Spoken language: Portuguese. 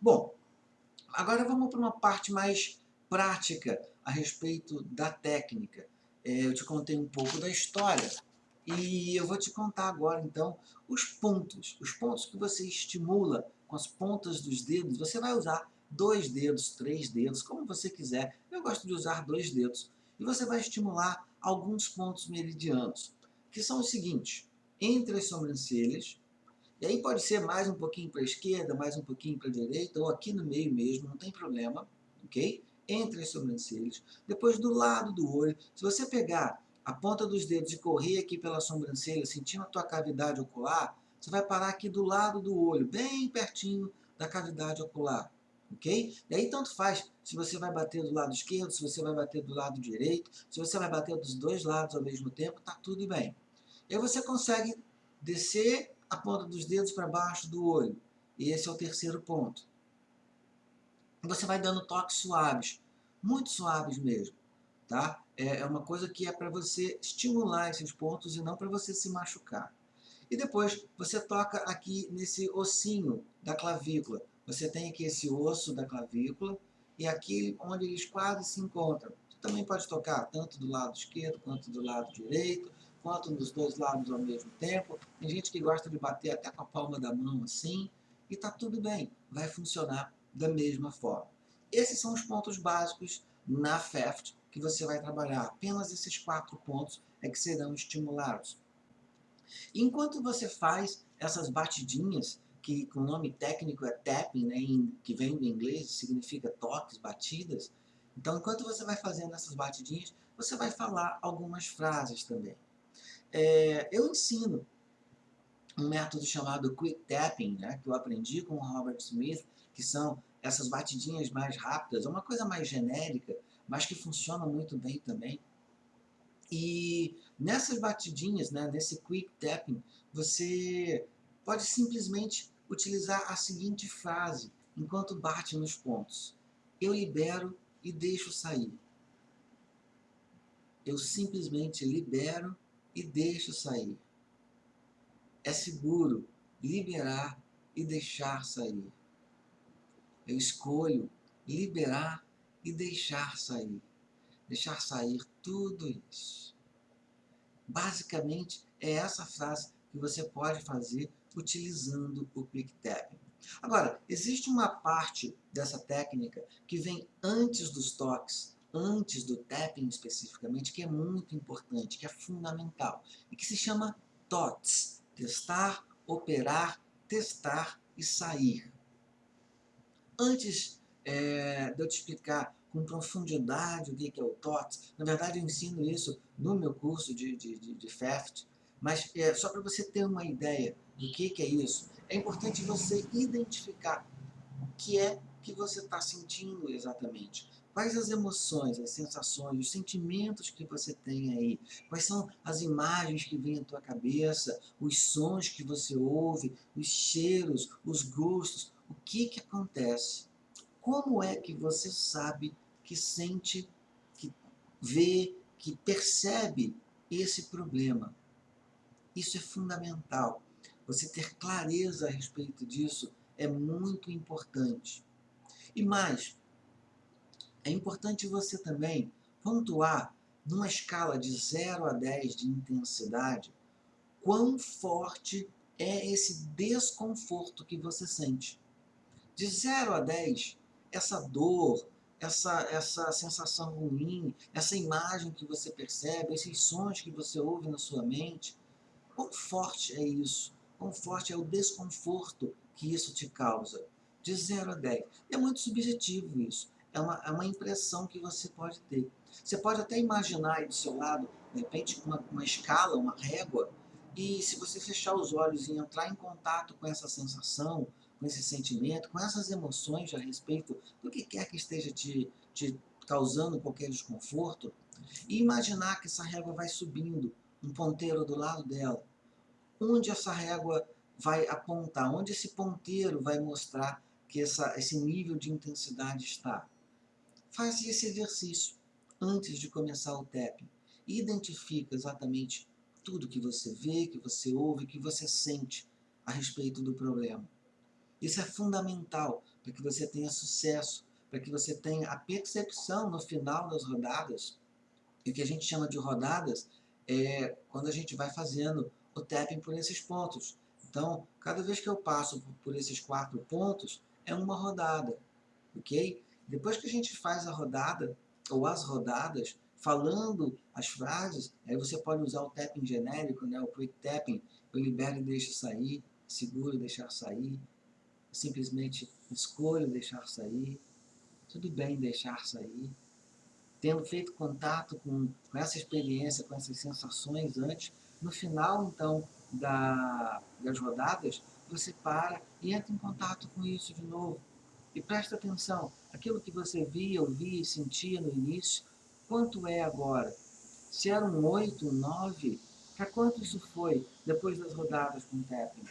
Bom, agora vamos para uma parte mais prática a respeito da técnica. É, eu te contei um pouco da história e eu vou te contar agora, então, os pontos. Os pontos que você estimula com as pontas dos dedos. Você vai usar dois dedos, três dedos, como você quiser. Eu gosto de usar dois dedos. E você vai estimular alguns pontos meridianos, que são os seguintes. Entre as sobrancelhas, e aí pode ser mais um pouquinho para a esquerda, mais um pouquinho para a direita, ou aqui no meio mesmo, não tem problema, ok? Entre as sobrancelhas. Depois do lado do olho, se você pegar a ponta dos dedos e correr aqui pela sobrancelha, sentindo a tua cavidade ocular, você vai parar aqui do lado do olho, bem pertinho da cavidade ocular, ok? E aí tanto faz se você vai bater do lado esquerdo, se você vai bater do lado direito, se você vai bater dos dois lados ao mesmo tempo, tá tudo bem. E aí você consegue descer a ponta dos dedos para baixo do olho. E esse é o terceiro ponto. Você vai dando toques suaves, muito suaves mesmo. Tá? É, é uma coisa que é para você estimular esses pontos e não para você se machucar. E depois você toca aqui nesse ossinho da clavícula. Você tem aqui esse osso da clavícula e aqui onde eles quase se encontram. Você também pode tocar tanto do lado esquerdo quanto do lado direito quanto nos dois lados ao mesmo tempo. Tem gente que gosta de bater até com a palma da mão assim, e está tudo bem, vai funcionar da mesma forma. Esses são os pontos básicos na FEFT que você vai trabalhar. Apenas esses quatro pontos é que serão estimulados. Enquanto você faz essas batidinhas, que o nome técnico é tapping, né, que vem do inglês, significa toques, batidas, então enquanto você vai fazendo essas batidinhas, você vai falar algumas frases também. É, eu ensino um método chamado Quick Tapping, né, que eu aprendi com o Robert Smith, que são essas batidinhas mais rápidas, é uma coisa mais genérica, mas que funciona muito bem também. E nessas batidinhas, né, nesse Quick Tapping, você pode simplesmente utilizar a seguinte frase enquanto bate nos pontos. Eu libero e deixo sair. Eu simplesmente libero e deixo sair. É seguro liberar e deixar sair. Eu escolho liberar e deixar sair. Deixar sair tudo isso. Basicamente, é essa frase que você pode fazer utilizando o Tapping. Agora, existe uma parte dessa técnica que vem antes dos toques antes do tapping especificamente, que é muito importante, que é fundamental, e que se chama TOTS, testar, operar, testar e sair. Antes é, de eu te explicar com profundidade o que é o TOTS, na verdade eu ensino isso no meu curso de, de, de, de FEFT, mas é, só para você ter uma ideia do que, que é isso, é importante você identificar o que é que você está sentindo exatamente. Quais as emoções, as sensações, os sentimentos que você tem aí? Quais são as imagens que vêm à tua cabeça, os sons que você ouve, os cheiros, os gostos? O que que acontece? Como é que você sabe, que sente, que vê, que percebe esse problema? Isso é fundamental. Você ter clareza a respeito disso é muito importante. E mais, é importante você também pontuar, numa escala de 0 a 10 de intensidade, quão forte é esse desconforto que você sente. De 0 a 10, essa dor, essa, essa sensação ruim, essa imagem que você percebe, esses sons que você ouve na sua mente, quão forte é isso? Quão forte é o desconforto que isso te causa? De 0 a 10. É muito subjetivo isso é uma, é uma impressão que você pode ter. Você pode até imaginar aí do seu lado, de repente, uma, uma escala, uma régua, e se você fechar os olhos e entrar em contato com essa sensação, com esse sentimento, com essas emoções a respeito do que quer que esteja te, te causando qualquer desconforto, e imaginar que essa régua vai subindo, um ponteiro do lado dela. Onde essa régua vai apontar, onde esse ponteiro vai mostrar que essa, esse nível de intensidade está. Faz esse exercício antes de começar o tapping. Identifica exatamente tudo que você vê, que você ouve, que você sente a respeito do problema. Isso é fundamental para que você tenha sucesso, para que você tenha a percepção no final das rodadas, e o que a gente chama de rodadas é quando a gente vai fazendo o tapping por esses pontos. Então, cada vez que eu passo por esses quatro pontos, é uma rodada, ok? Depois que a gente faz a rodada, ou as rodadas, falando as frases, aí você pode usar o tapping genérico, né, o quick tapping, eu libero e deixo sair, seguro deixar sair, simplesmente escolho deixar sair, tudo bem deixar sair. Tendo feito contato com, com essa experiência, com essas sensações antes, no final, então, da, das rodadas, você para e entra em contato com isso de novo. E presta atenção, aquilo que você via, ouvia e sentia no início, quanto é agora? Se era um 8, um 9, para quanto isso foi depois das rodadas com o tapping?